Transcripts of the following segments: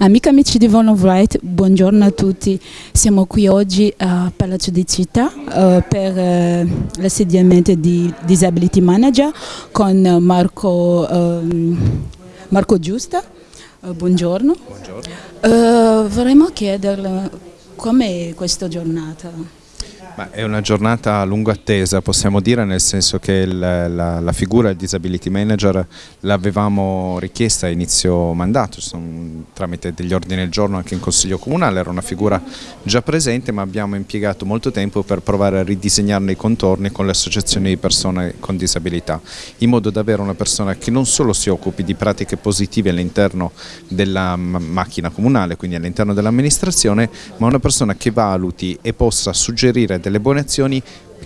Amiche amici di Volon Wright, buongiorno a tutti. Siamo qui oggi a Palazzo di Città uh, per uh, l'assediamento di Disability Manager con Marco, uh, Marco Giusta. buongiorno. buongiorno. vorremmo chiederle com'è questa giornata? Ma è una giornata a lungo attesa, possiamo dire, nel senso che il, la, la, figura del disability manager l'avevamo richiesta a inizio mandato, sono, tramite degli ordini del giorno anche in Consiglio Comunale, era una figura già presente ma abbiamo impiegato molto tempo per provare a ridisegnarne i contorni con le associazioni di persone con disabilità, in modo da avere una persona che non solo si occupi di pratiche positive all'interno della macchina comunale, quindi all'interno dell'amministrazione, ma una persona che valuti e possa suggerire buone azioni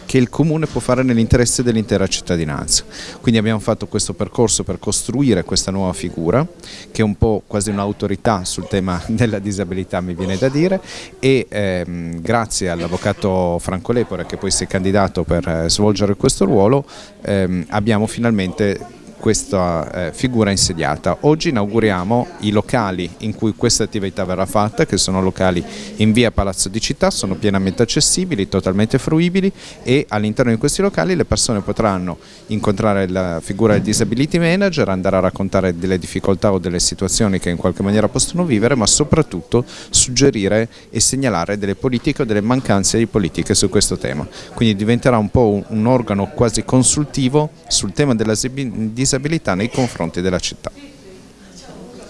che il Comune può fare nell'interesse dell'intera cittadinanza. Quindi abbiamo fatto questo percorso per costruire questa nuova figura, che è un po' quasi un'autorità sul tema della disabilità, mi viene da dire, e ehm, grazie all'avvocato Franco Lepore, che poi si è candidato per eh, svolgere questo ruolo, ehm, abbiamo finalmente questa eh, figura insediata. Oggi inauguriamo i locali in cui questa attività verrà fatta, che sono locali in via Palazzo di Città, sono pienamente accessibili, totalmente fruibili e all'interno di questi locali le persone potranno incontrare la figura del disability manager, andare a raccontare delle difficoltà o delle situazioni che in qualche maniera possono vivere, ma soprattutto suggerire e segnalare delle politiche o delle mancanze di politiche su questo tema. Quindi diventerà un po' un, un organo quasi consultivo sul tema della disabilità disabilità nei confronti della città.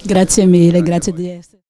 Grazie mille, grazie di essere.